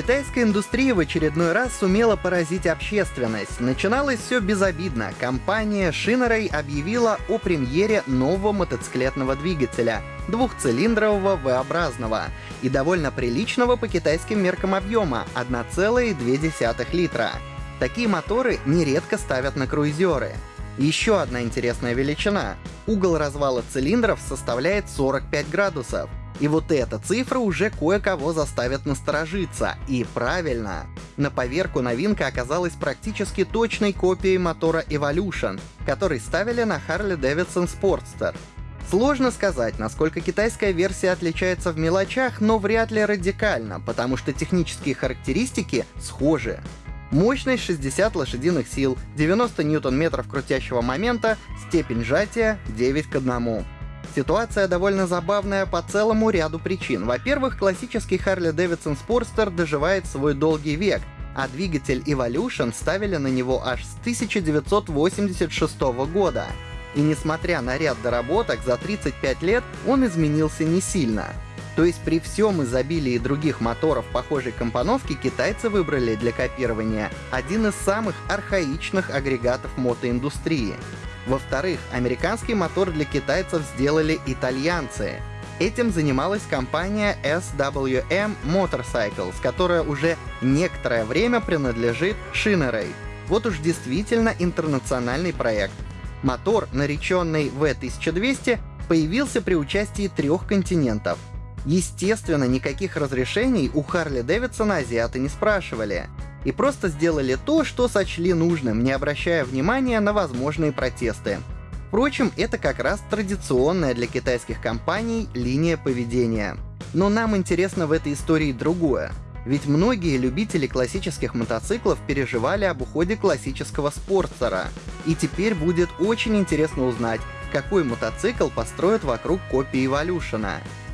Китайская индустрия в очередной раз сумела поразить общественность. Начиналось все безобидно. Компания Shinarei объявила о премьере нового мотоциклетного двигателя — двухцилиндрового V-образного и довольно приличного по китайским меркам объема — 1,2 литра. Такие моторы нередко ставят на круизеры. Еще одна интересная величина. Угол развала цилиндров составляет 45 градусов. И вот эта цифра уже кое-кого заставит насторожиться. И правильно. На поверку новинка оказалась практически точной копией мотора Evolution, который ставили на Harley-Davidson Sportster. Сложно сказать, насколько китайская версия отличается в мелочах, но вряд ли радикально, потому что технические характеристики схожи. Мощность 60 лошадиных сил, 90 ньютон-метров крутящего момента, степень сжатия 9 к 1. Ситуация довольно забавная по целому ряду причин. Во-первых, классический Harley-Davidson Sportster доживает свой долгий век, а двигатель Evolution ставили на него аж с 1986 года. И несмотря на ряд доработок, за 35 лет он изменился не сильно. То есть при всем изобилии других моторов похожей компоновки китайцы выбрали для копирования один из самых архаичных агрегатов мотоиндустрии. Во-вторых, американский мотор для китайцев сделали итальянцы. Этим занималась компания SWM Motorcycles, которая уже некоторое время принадлежит Shinarei. Вот уж действительно интернациональный проект. Мотор, нареченный V1200, появился при участии трех континентов. Естественно, никаких разрешений у Харли Дэвидсона азиаты не спрашивали и просто сделали то, что сочли нужным, не обращая внимания на возможные протесты. Впрочем, это как раз традиционная для китайских компаний линия поведения. Но нам интересно в этой истории другое. Ведь многие любители классических мотоциклов переживали об уходе классического спортсера. И теперь будет очень интересно узнать, какой мотоцикл построят вокруг копии Evolution.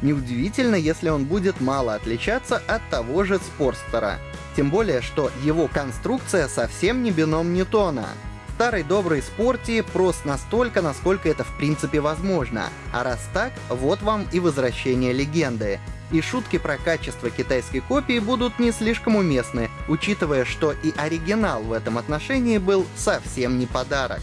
Неудивительно, если он будет мало отличаться от того же спортстера. Тем более, что его конструкция совсем не бином Ньютона. Старый добрый спорти прост настолько, насколько это в принципе возможно. А раз так, вот вам и возвращение легенды. И шутки про качество китайской копии будут не слишком уместны, учитывая, что и оригинал в этом отношении был совсем не подарок.